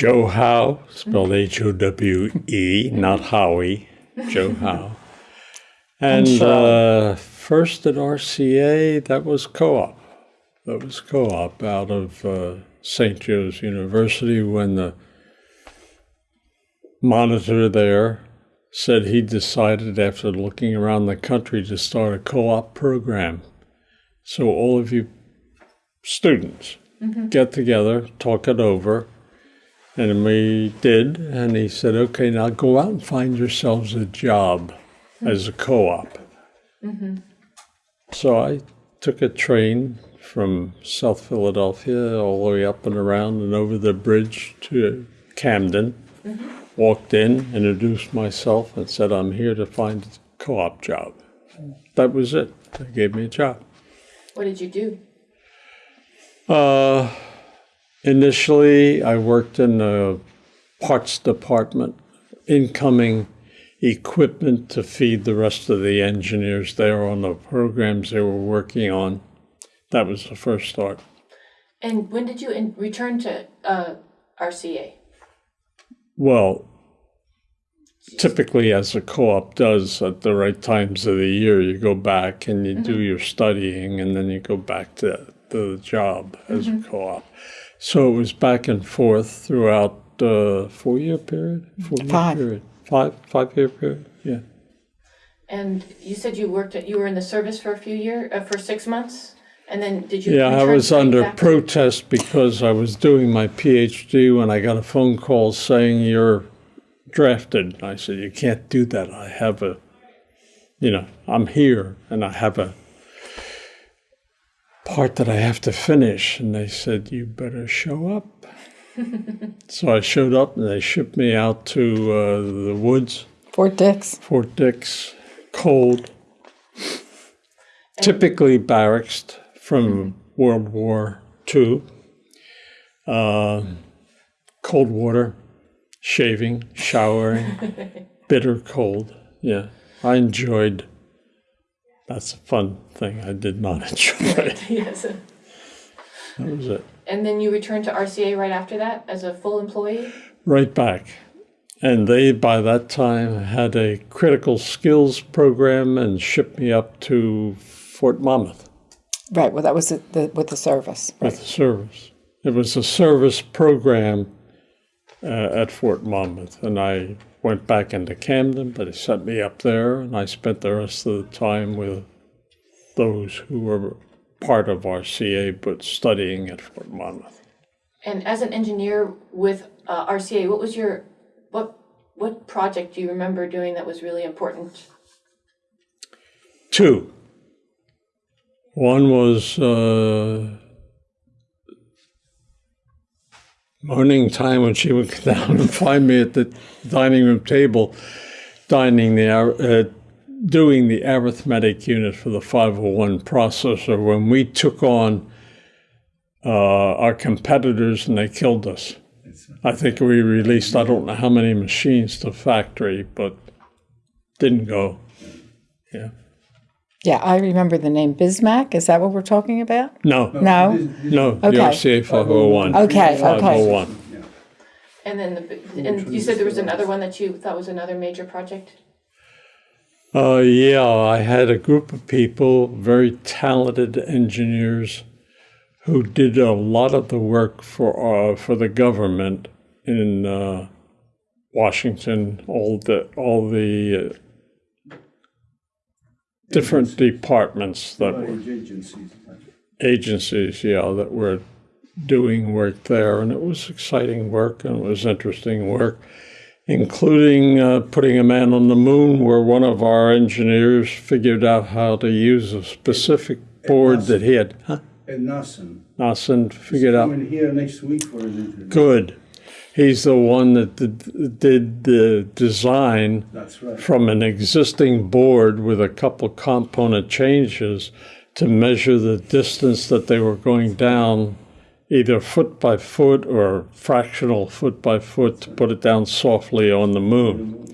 Joe Howe, spelled H O W E, not Howie, Joe Howe. And uh, first at RCA, that was co op. That was co op out of uh, St. Joe's University when the monitor there said he decided after looking around the country to start a co op program. So, all of you students get together, talk it over. And we did. And he said, okay, now go out and find yourselves a job as a co op. So I took a train from South Philadelphia all the way up and around and over the bridge to Camden. Walked in, introduced myself, and said, I'm here to find a co op job. That was it. They gave me a job. What did you do? Uh, initially, I worked in the parts department, incoming equipment to feed the rest of the engineers there on the programs they were working on. That was the first start. And when did you in, return to uh, RCA? Well, typically, as a co op does at the right times of the year, you go back and you do your studying and then you go back to the job as a co op. So it was back and forth throughout the four year period? Four year Five. period. Five, five year period, yeah. And you said you worked at, you were in the service for a few years, uh, for six months? And then did you? Yeah, I was under back protest because I was doing my PhD when I got a phone call saying you're drafted. I said, You can't do that. I have a, you know, I'm here and I have a part that I have to finish. And they said, You better show up. so I showed up and they shipped me out to uh, the woods. Fort Dix. Fort Dix, cold, typically barracks from World War II. Uh, cold water, shaving, showering, bitter cold. Yeah, I enjoyed. That's a fun thing. I did not enjoy. Yes. that was it. And then you returned to RCA right after that as a full employee? Right back. And they, by that time, had a critical skills program and shipped me up to Fort Monmouth. Right. Well, that was the, the, with the service. with the service. It was a service program at Fort Monmouth, and I went back into Camden, but they sent me up there, and I spent the rest of the time with those who were part of RCA but studying at Fort Monmouth. And as an engineer with uh, RCA, what was your, what, what project do you remember doing that was really important? Two. One was uh, morning time when she would come down and find me at the dining room table, dining the uh, doing the arithmetic unit for the 501 processor when we took on uh, our competitors and they killed us. I think we released I don't know how many machines to factory, but didn't go. Yeah. Yeah, I remember the name Bizmac. Is that what we're talking about? No. No. No, the Okay. RCA 501. Okay, okay. 501. And then, the, and you said there was another one that you thought was another major project? Uh, yeah, I had a group of people, very talented engineers, who did a lot of the work for uh, for the government in uh, Washington. All the all the uh, different departments that were agencies. agencies, yeah, that were doing work there, and it was exciting work and it was interesting work, including uh, putting a man on the moon, where one of our engineers figured out how to use a specific board that he had. Huh? And Nassim. Nassim figured out. Coming here next week for an interview. Good. He's the one that did, the design right. from an existing board with a couple component changes to measure the distance that they were going down, either foot by foot or fractional foot by foot, to put it down softly on the moon.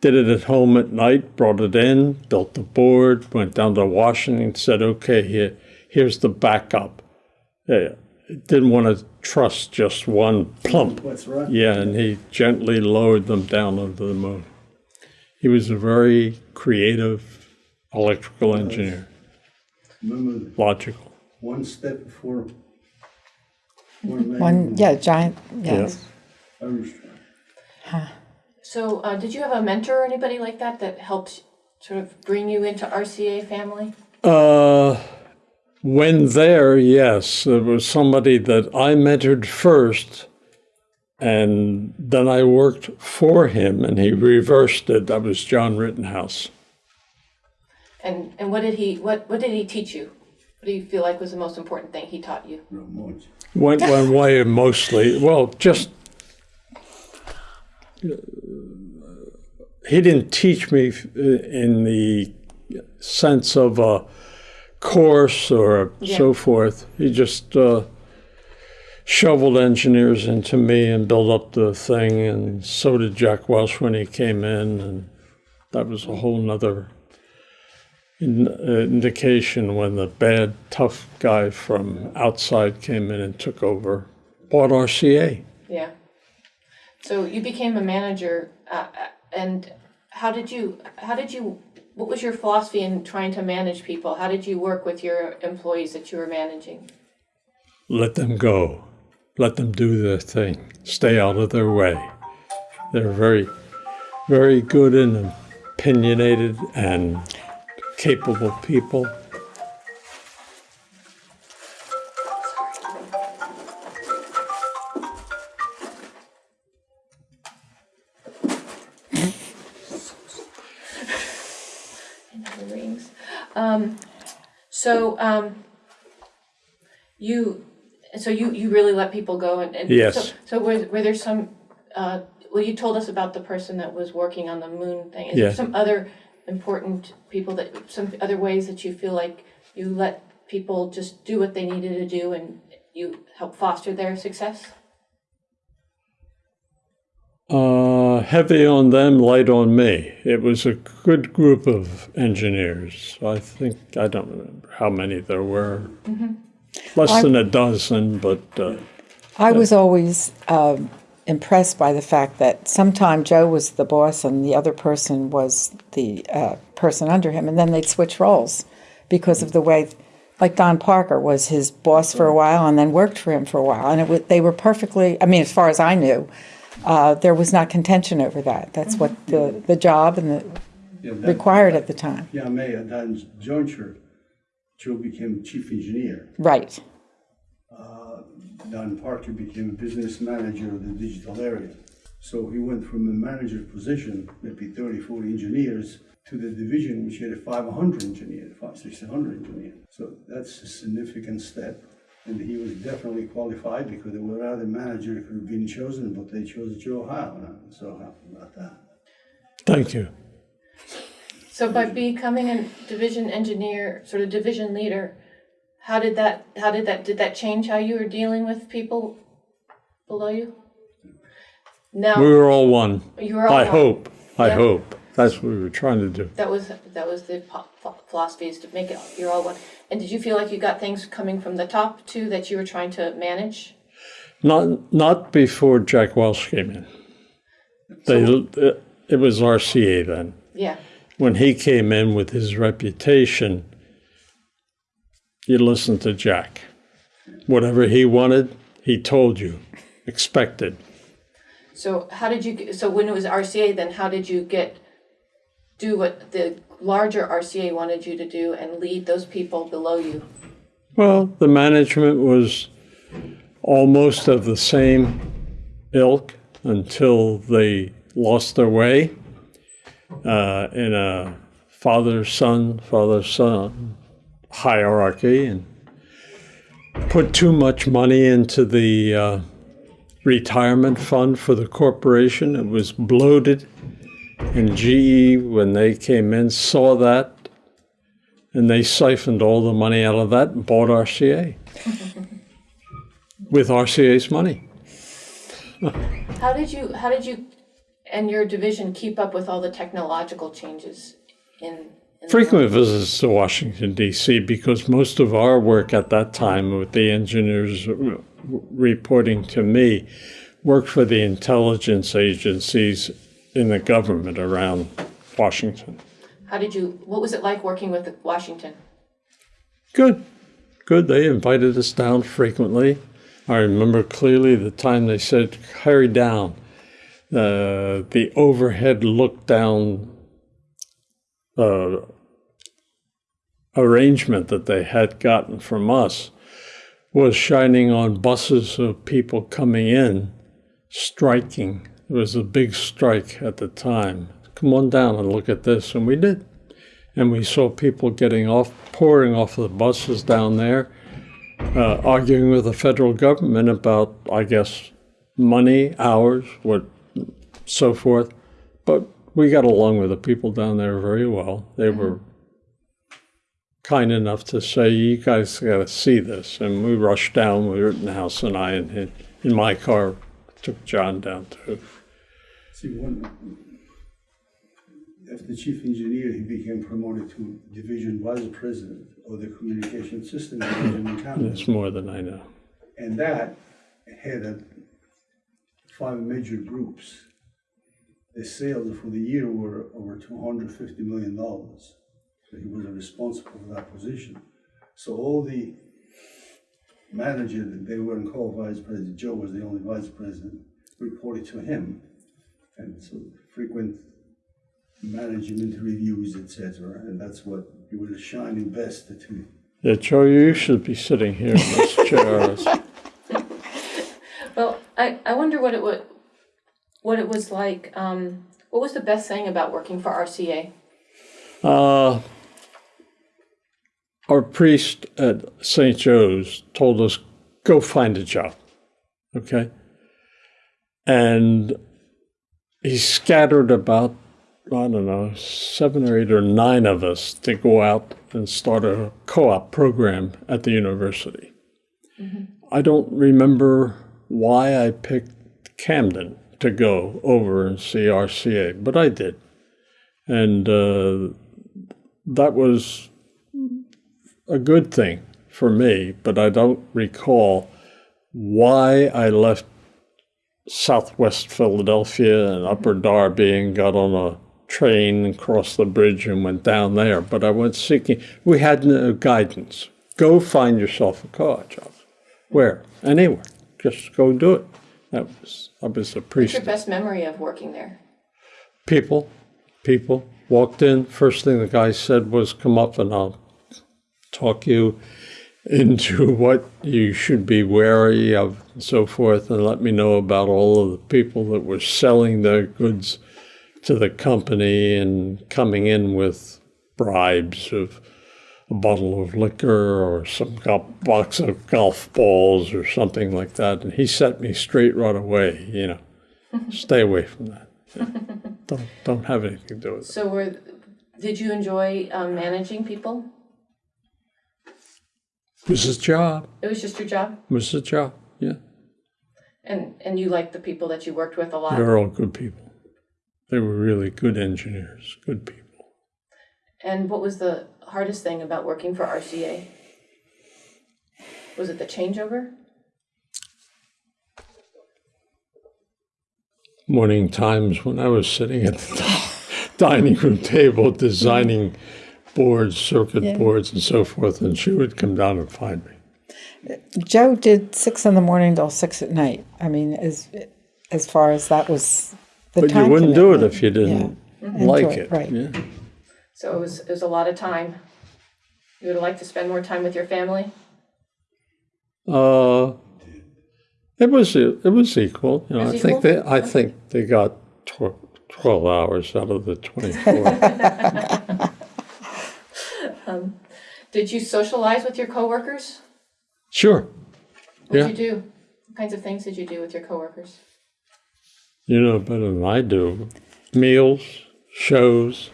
Did it at home at night, brought it in, built the board, went down to Washington, said, okay, here, here's the backup. Uh, didn't want to trust just one plump. What's right? Yeah, and he gently lowered them down onto the moon. He was a very creative electrical engineer, Remember, logical. one step before one. One, yeah, giant, yes. Armstrong. So, uh, did you have a mentor or anybody like that that helped sort of bring you into RCA family? Uh, when there, yes, there was somebody that I mentored first, and then I worked for him, and he reversed it. That was John Rittenhouse. And and what did he what what did he teach you? What do you feel like was the most important thing he taught you? Not much. Went one way mostly. Well, just he didn't teach me in the sense of a course or Yeah. so forth. He just uh, shoveled engineers into me and built up the thing, and so did Jack Welch when he came in, and that was a whole nother in, uh, indication when the bad, tough guy from outside came in and took over, bought RCA. Yeah. So you became a manager, uh, uh, and how did you how did you what was your philosophy in trying to manage people? How did you work with your employees that you were managing? Let them go. Let them do their thing. Stay out of their way. They're very, very good and opinionated and capable people. So um, you so you you really let people go and, and Yes. So, so were were there some? Uh, well, you told us about the person that was working on the moon thing. Is Yeah. there some other important people that some other ways that you feel like you let people just do what they needed to do and you help foster their success? Uh, heavy on them, light on me. It was a good group of engineers. I think, I don't remember how many there were. Less than a dozen, but uh, I was always um, impressed by the fact that sometime Joe was the boss and the other person was the uh, person under him, and then they'd switch roles because of the way, like Don Parker was his boss for a while and then worked for him for a while, and it was, they were perfectly. I mean, as far as I knew, uh, there was not contention over that. That's what the the job and the Yeah, that, required at the time. yeah, May, at that juncture, Joe became chief engineer. Right. Don Parker became business manager of the digital area. So he went from a manager position, maybe 30, 40 engineers, to the division which had 500 engineers, 500, 600 engineers. So that's a significant step. And he was definitely qualified because there were other managers who could have been chosen, but they chose Joe Howe. And I'm so happy about that. thank you. So by becoming a division engineer, sort of division leader, how did that how did that did that change how you were dealing with people below you? Now We were all one. you were all I one. hope. I Yeah. hope. That's what we were trying to do. That was that was the po- philosophy is to make it you're all one. And did you feel like you got things coming from the top too that you were trying to manage? Not not before Jack Welch came in. They, it, uh, it was RCA then. Yeah. When he came in with his reputation, you listened to Jack. Whatever he wanted, he told you, expected. So how did you so when it was RCA then how did you get do what the larger RCA wanted you to do and lead those people below you? Well, the management was almost of the same ilk until they lost their way uh, in a father son, father son hierarchy and put too much money into the uh, retirement fund for the corporation. It was bloated. And GE, when they came in, saw that and they siphoned all the money out of that and bought RCA with RCA's money. How did you how did you and your division keep up with all the technological changes in Frequent visits to Washington, D.C., because most of our work at that time with the engineers uh, reporting to me worked for the intelligence agencies in the government around Washington. How did you, what was it like working with Washington? Good, good. They invited us down frequently. I remember clearly the time they said, hurry down. Uh, the overhead look down uh, arrangement that they had gotten from us was shining on buses of people coming in, striking. It was a big strike at the time. Come on down and look at this. And we did. And we saw people getting off, pouring off the buses down there, uh, arguing with the federal government about, I guess, money, hours, what, so forth. But we got along with the people down there very well. They were kind enough to say, "You guys got to see this," and we rushed down. With Rittenhouse and I, in, in my car, took John down to. See, one, after chief engineer, he became promoted to division vice president of the communication system division in Camden. That's more than I know. And that had a, five major groups. The sales for the year were over two hundred fifty million dollars. So he was responsible for that position. So all the managers, they weren't called vice president, Joe was the only vice president, reported to him. And so frequent management reviews, etc. and that's what he was shining best to. Yeah, Joe, you should be sitting here in this chair. Well, I, I wonder what it would, what it was like, um, what was the best thing about working for RCA? Uh, our priest at St. Joe's told us, go find a job. Okay? And he scattered about, I don't know, seven or eight or nine of us to go out and start a co op program at the university. I don't remember why I picked Camden to go over and see RCA, but I did. And uh, that was a good thing for me, but I don't recall why I left southwest Philadelphia and mm-hmm. Upper Darby and got on a train and crossed the bridge and went down there. But I went seeking, we had no guidance. Go find yourself a car job. Where? Anywhere. Just go do it. That was, I was a What's your best memory of working there? People, people walked in. First thing the guy said was, "Come up and I'll talk you into what you should be wary of, and so forth, and let me know about all of the people that were selling their goods to the company and coming in with bribes of a bottle of liquor or some box of golf balls or something like that. And he set me straight right away. You know, stay away from that. Don't don't have anything to do with it. So were, did you enjoy um, managing people? It was a job. It was just your job? It was a job. Yeah, And, and you liked the people that you worked with a lot? they were all good people. They were really good engineers, good people. And what was the hardest thing about working for RCA? Was it the changeover? morning times when I was sitting at the dining room table designing boards, circuit Yeah. boards, and so forth, and she would come down and find me. Joe did six in the morning till six at night. I mean, as as far as that was the time. But you wouldn't do it if you didn't Yeah. like Enjoy it. right. Yeah. So it was, it was a lot of time. You would like to spend more time with your family? Uh, it was it was equal. You know, It I was think they I think they got tw- twelve hours out of the twenty four. Did you socialize with your coworkers? sure. What Yeah. did you do? What kinds of things did you do with your coworkers? You know better than I do. Meals, shows,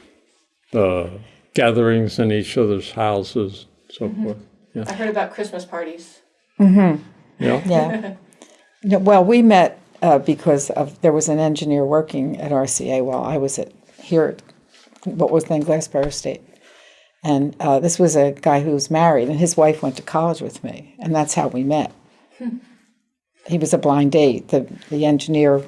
uh, gatherings in each other's houses, so Mm-hmm. forth. Yeah. I heard about Christmas parties. Mm-hmm. Yeah. Yeah. No, well, we met uh, because of there was an engineer working at RCA while I was at here at what was then Glassboro State, And uh, this was a guy who was married, and his wife went to college with me, and that's how we met. He was a blind date. The the engineer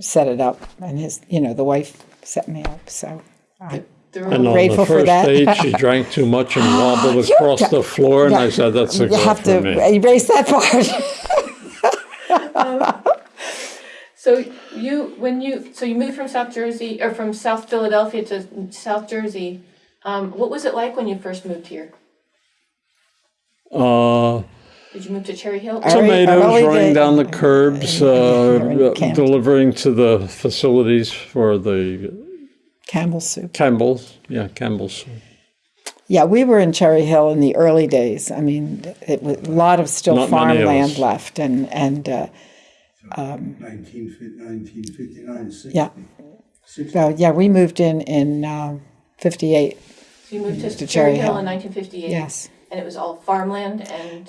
set it up, and his you know the wife set me up. So I, They're And all- on grateful the for first that. date, she drank too much and wobbled across the floor, and I said, "That's a you girl have for to me." erase that part. So you, when you, so you moved from South Jersey, or from South Philadelphia to South Jersey. Um, what was it like when you first moved here? Uh, Did you move to Cherry Hill? Tomatoes running day- down the curbs, uh, delivering to the facilities for the Campbell soup. Campbell's. Yeah, Campbell's. Yeah, we were in Cherry Hill in the early days. I mean, it was a lot of still Not farmland left, and and uh, 1950 1959, 60. Yeah. 60. so yeah, we moved in in uh, '58. So you moved to, To Cherry Cherry Hill Hill. in nineteen fifty-eight? Yes. And it was all farmland and,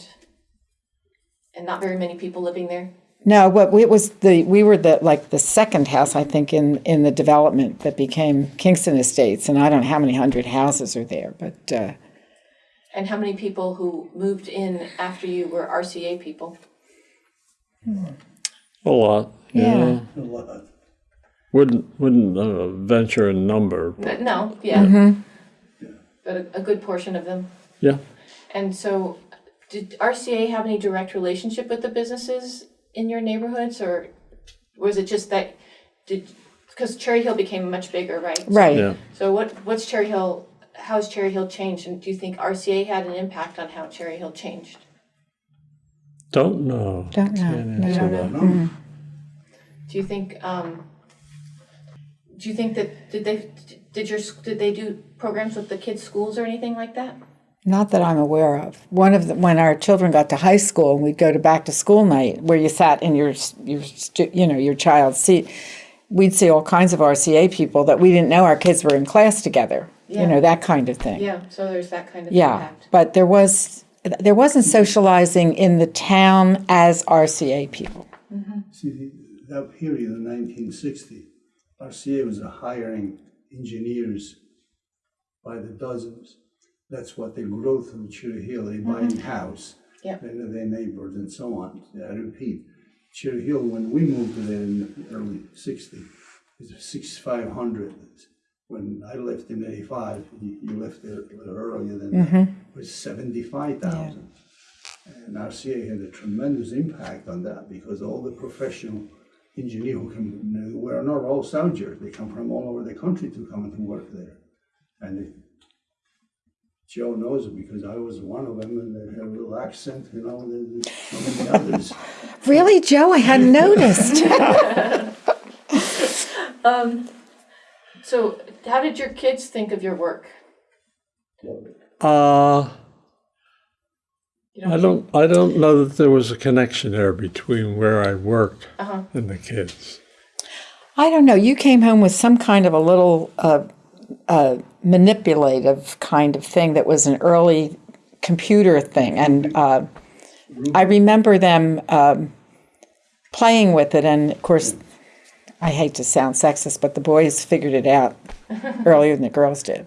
and not very many people living there? No, what it was the we were the like the second house I think in in the development that became Kingston Estates, and I don't know how many hundred houses are there, but uh, And how many people who moved in after you were RCA people? A lot. Yeah. A lot. Wouldn't wouldn't uh, venture a number. N- No, yeah. Mm-hmm. But a, a good portion of them. Yeah. And so, did RCA have any direct relationship with the businesses in your neighborhoods, or was it just that, did, because Cherry Hill became much bigger, right? right. Yeah. So what, what's Cherry Hill, how's Cherry Hill changed, and do you think RCA had an impact on how Cherry Hill changed? Don't know. Don't know. Can't No. answer don't that. No, Do you think, um, do you think that, did they, did your, did they do programs with the kids' schools or anything like that? Not that I'm aware of. One of the, when our children got to high school and we'd go to back to school night where you sat in your your you know your child's seat, we'd see all kinds of RCA people that we didn't know our kids were in class together. Yeah. You know that kind of thing. Yeah, so there's that kind of Yeah, impact. but there was there wasn't socializing in the town as RCA people. See, that period in 1960, RCA was hiring engineers by the dozens. That's what they grow through Cherry Hill. They buy mm-hmm. a house, Yep. they know their neighbors and so on. I repeat, Cherry Hill, when we moved there in the early 60s, it was 6,500. When I left in 85, you, you left there a little earlier than that, mm-hmm. it was 75,000. And RCA had a tremendous impact on that because all the professional engineers who come, were not all soldiers. They come from all over the country to come and to work there. And it- Joe knows it because I was one of them and they had a little accent, you know, and there's so many others. Really, Joe? I hadn't noticed. So how did your kids think of your work? Uh, You I don't. I don't know that there was a connection there between where I worked Uh-huh. and the kids. I don't know. You came home with some kind of a little uh, uh, manipulative kind of thing that was an early computer thing, and uh, I remember them um, playing with it. And of course, I hate to sound sexist, but the boys figured it out earlier than the girls did.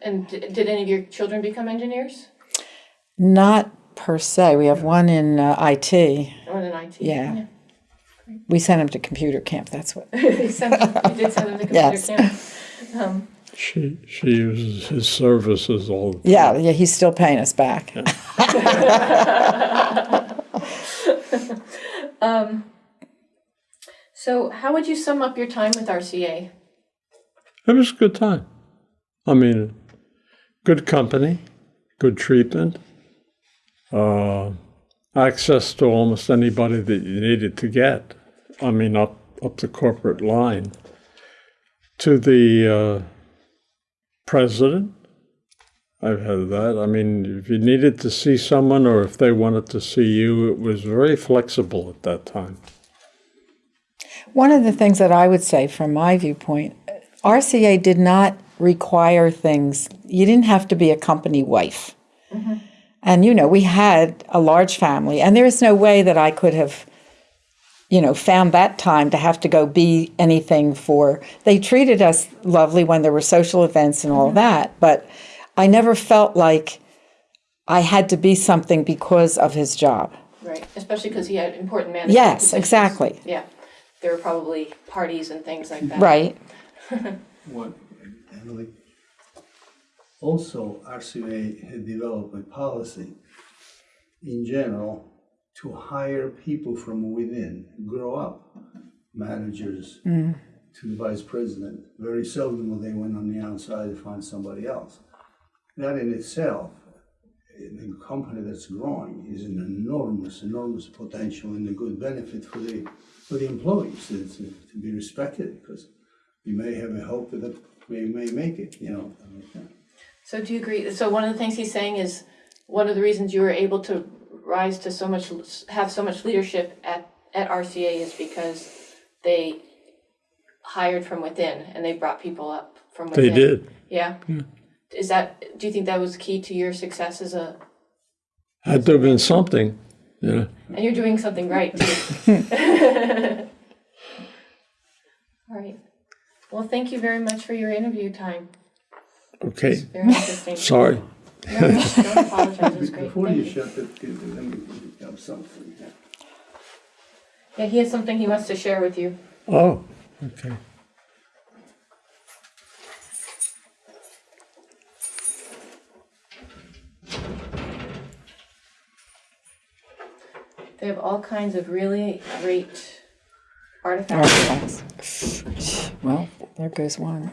And did any of your children become engineers? Not per se. We have one in uh, IT. One in IT? Yeah. We sent him to computer camp. That's what. you, sent them, you did send them to computer Yes. camp. Um, She she uses his services all. the time. Yeah, yeah. He's still paying us back. so how would you sum up your time with RCA? It was a good time. I mean, good company, good treatment, uh, access to almost anybody that you needed to get. I mean, up up the corporate line. To the uh, president, I've had that. I mean, if you needed to see someone or if they wanted to see you, it was very flexible at that time. One of the things that I would say from my viewpoint, RCA did not require things. You didn't have to be a company wife. And, you know, we had a large family, and there is no way that I could have, you know, found that time to have to go be anything for. They treated us lovely when there were social events and all that, but I never felt like I had to be something because of his job. Right, especially because he had important management Yes, positions. exactly. Yeah, there were probably parties and things like that. Right. What? Emily. Also, RCA had developed a policy in general to hire people from within, grow up, managers mm. to the vice president. Very seldom will they went on the outside to find somebody else. That in itself, in a company that's growing, is an enormous, enormous potential and a good benefit for the for the employees to, to, to be respected because you may have a hope that we may make it, you know. So do you agree, so one of the things he's saying is, one of the reasons you were able to rise to so much, have so much leadership at, at RCA is because they hired from within and they brought people up from They did. Yeah. Is that, do you think that was key to your success as a, Had to have been something, yeah. and you're doing something right too? All right. Well, thank you very much for your interview time. Okay, Very interesting. sorry. No, no, don't apologize, it great. Before Thank you you. shut that, let me have something. yeah. Yeah, he has something he wants to share with you. Oh, okay. They have all kinds of really great artifacts. Artifacts. Well, there goes one.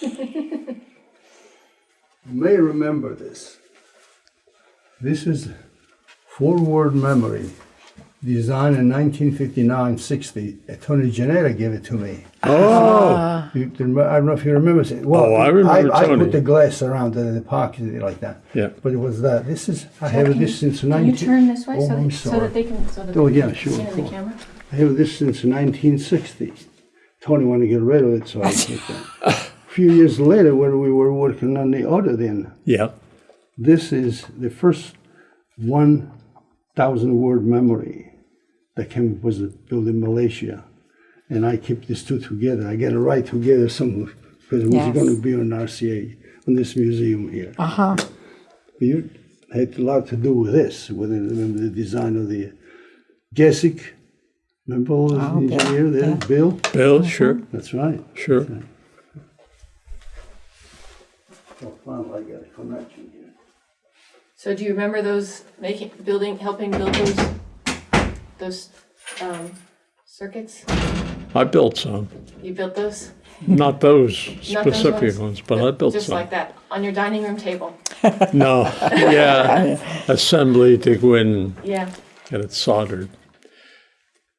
You may remember this. This is forward memory, designed in 1959-60. Tony Janetta gave it to me. Oh, You, I don't know if you remember. it. Well, Oh, I remember I, Tony. put the glass around the, the pocket like that. Yeah. But it was that. This is. I have this since Can 19. you turn this way Oh, so that, so that they can, so that Oh, they yeah, can sure, see it of in the camera? I have this since 1960. Tony wanted to get rid of it, so I took that. A few years later, when we were working on the other then, yeah. this is the first 1,000 word memory that came was built in Malaysia. And I keep these two together. I get it right together some because it was Yes. going to be on RCA, on this museum here. Uh huh. You had a lot to do with this, with the, remember the design of the Gesick. Remember all the Oh, Bill, engineer there? yeah. Bill? Bill, sure, That's right. sure. Oh, finally, I got a connection here. So do you remember those making, building, helping build those, those, um, circuits? I built some, You built those? not those Not those specific ones? ones, but I built Just some. like that, on your dining room table? No, yeah, assembly to go in and Yeah. get it soldered.